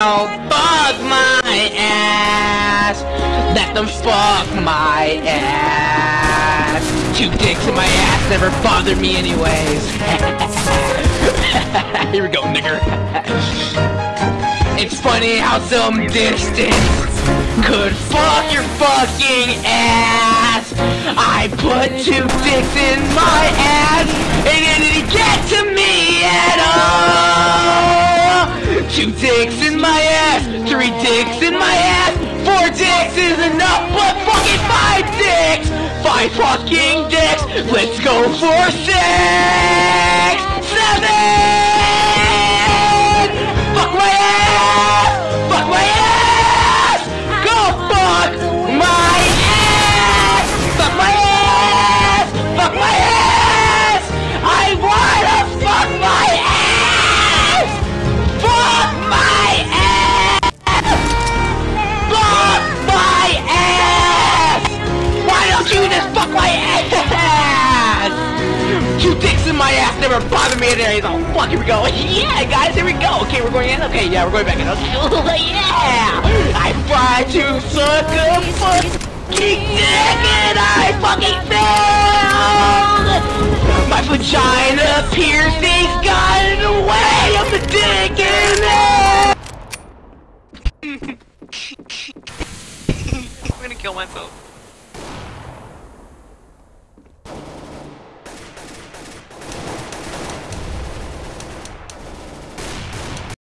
Oh, fuck my ass. Let them fuck my ass. Two dicks in my ass never bother me anyways. Here we go, nigger. it's funny how some distance could fuck your fucking ass. I put two dicks in my ass and it Two dicks in my ass, three dicks in my ass, four dicks is enough, but fucking five dicks, five fucking dicks. Let's go for six, just fuck my ass? Two dicks in my ass never bother me in there. Oh, fuck, here we go. Yeah, guys, here we go. Okay, we're going in. Okay, yeah, we're going back in. Okay, yeah! I try to suck a fucking dick and I fucking failed! My vagina piercings got in the way of the dick in it! I'm gonna kill myself.